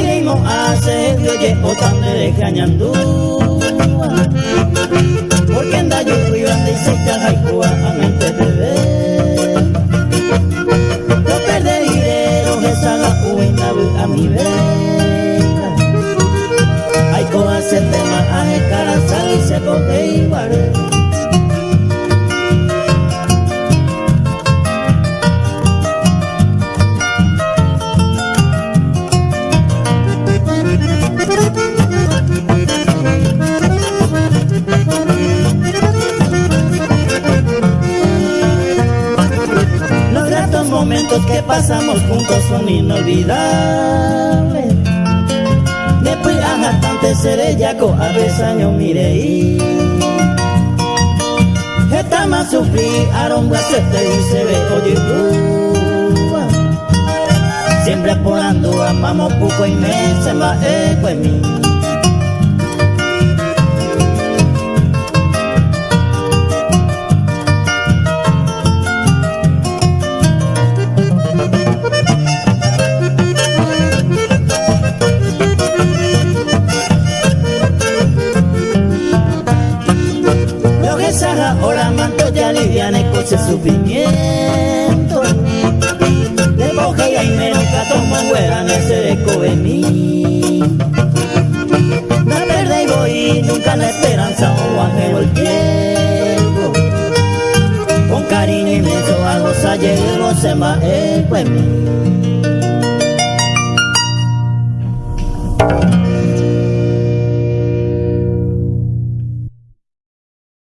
iremos a hacer de oye botando de cañandúa. Porque anda yo fui grande y se caja y cua a mente te ve. No perderé los esa la cuenta a mi vez. Momentos que pasamos juntos son inolvidables. Después a tante seré yaco a besaño mirei. Esta más sufrí, aromba se te dice ve oye Siempre porando amamos poco y me se va eco en mí. Manto ya liviane con ese sufrimiento De boja y menos que tomo fuera ese eco de mí. La verde y voy nunca la esperanza o ángel el tiempo. Con cariño inmenso a gozar llevo se en mí